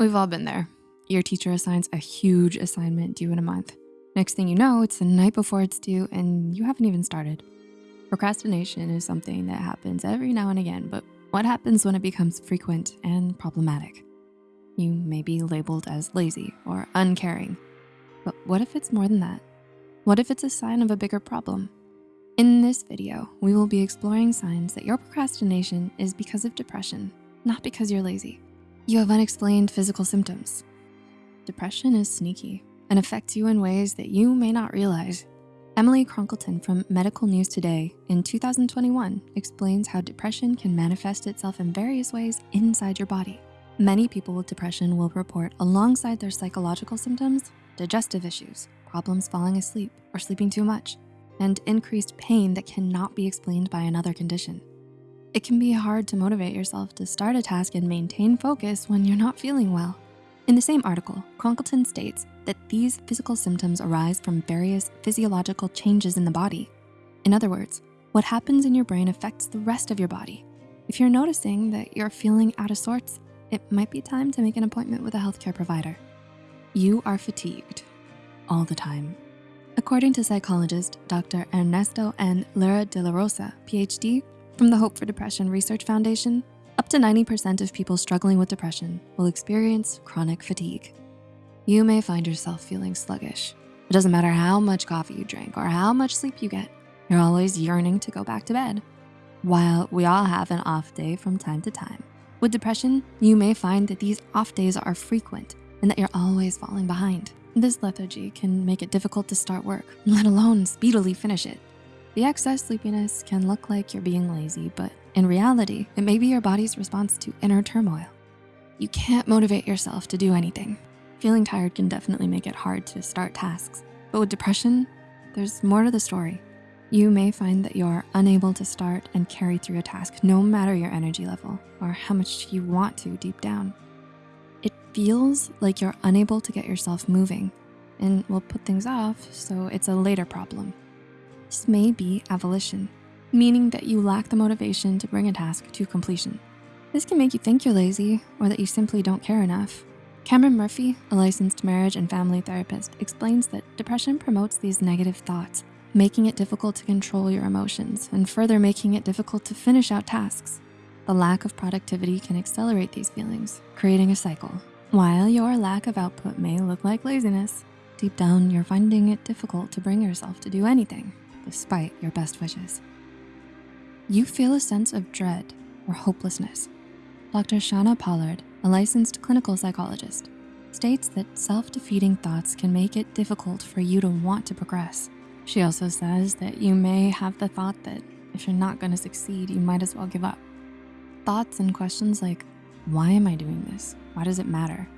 We've all been there. Your teacher assigns a huge assignment due in a month. Next thing you know, it's the night before it's due and you haven't even started. Procrastination is something that happens every now and again, but what happens when it becomes frequent and problematic? You may be labeled as lazy or uncaring, but what if it's more than that? What if it's a sign of a bigger problem? In this video, we will be exploring signs that your procrastination is because of depression, not because you're lazy. You have unexplained physical symptoms. Depression is sneaky and affects you in ways that you may not realize. Emily Cronkleton from Medical News Today in 2021 explains how depression can manifest itself in various ways inside your body. Many people with depression will report alongside their psychological symptoms, digestive issues, problems falling asleep or sleeping too much, and increased pain that cannot be explained by another condition. It can be hard to motivate yourself to start a task and maintain focus when you're not feeling well. In the same article, Cronkleton states that these physical symptoms arise from various physiological changes in the body. In other words, what happens in your brain affects the rest of your body. If you're noticing that you're feeling out of sorts, it might be time to make an appointment with a healthcare provider. You are fatigued all the time. According to psychologist Dr. Ernesto N. Lira de la Rosa, PhD, from the Hope for Depression Research Foundation, up to 90% of people struggling with depression will experience chronic fatigue. You may find yourself feeling sluggish. It doesn't matter how much coffee you drink or how much sleep you get, you're always yearning to go back to bed. While we all have an off day from time to time, with depression, you may find that these off days are frequent and that you're always falling behind. This lethargy can make it difficult to start work, let alone speedily finish it. The excess sleepiness can look like you're being lazy, but in reality, it may be your body's response to inner turmoil. You can't motivate yourself to do anything. Feeling tired can definitely make it hard to start tasks. But with depression, there's more to the story. You may find that you're unable to start and carry through a task no matter your energy level or how much you want to deep down. It feels like you're unable to get yourself moving and will put things off, so it's a later problem. This may be avolition, meaning that you lack the motivation to bring a task to completion. This can make you think you're lazy or that you simply don't care enough. Cameron Murphy, a licensed marriage and family therapist, explains that depression promotes these negative thoughts, making it difficult to control your emotions and further making it difficult to finish out tasks. The lack of productivity can accelerate these feelings, creating a cycle. While your lack of output may look like laziness, deep down you're finding it difficult to bring yourself to do anything despite your best wishes. You feel a sense of dread or hopelessness. Dr. Shauna Pollard, a licensed clinical psychologist, states that self-defeating thoughts can make it difficult for you to want to progress. She also says that you may have the thought that if you're not gonna succeed, you might as well give up. Thoughts and questions like, why am I doing this? Why does it matter?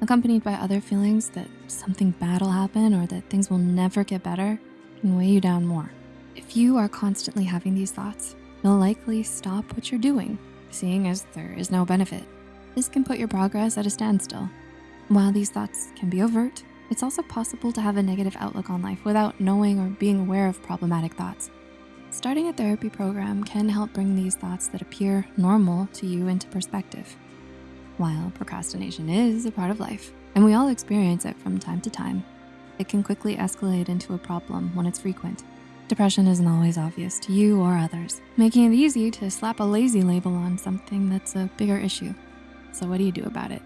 Accompanied by other feelings that something bad will happen or that things will never get better can weigh you down more. If you are constantly having these thoughts, you'll likely stop what you're doing, seeing as there is no benefit. This can put your progress at a standstill. While these thoughts can be overt, it's also possible to have a negative outlook on life without knowing or being aware of problematic thoughts. Starting a therapy program can help bring these thoughts that appear normal to you into perspective. While procrastination is a part of life, and we all experience it from time to time, it can quickly escalate into a problem when it's frequent. Depression isn't always obvious to you or others, making it easy to slap a lazy label on something that's a bigger issue. So what do you do about it?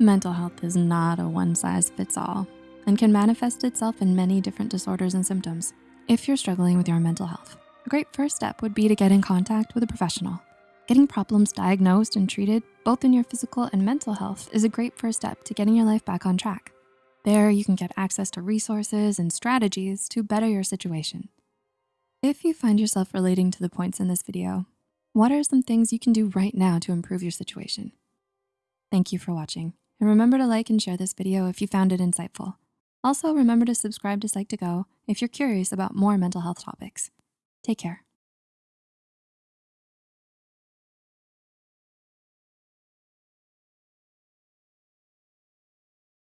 Mental health is not a one size fits all and can manifest itself in many different disorders and symptoms. If you're struggling with your mental health, a great first step would be to get in contact with a professional. Getting problems diagnosed and treated, both in your physical and mental health, is a great first step to getting your life back on track. There, you can get access to resources and strategies to better your situation. If you find yourself relating to the points in this video, what are some things you can do right now to improve your situation? Thank you for watching. And remember to like and share this video if you found it insightful. Also, remember to subscribe to Psych2Go if you're curious about more mental health topics. Take care.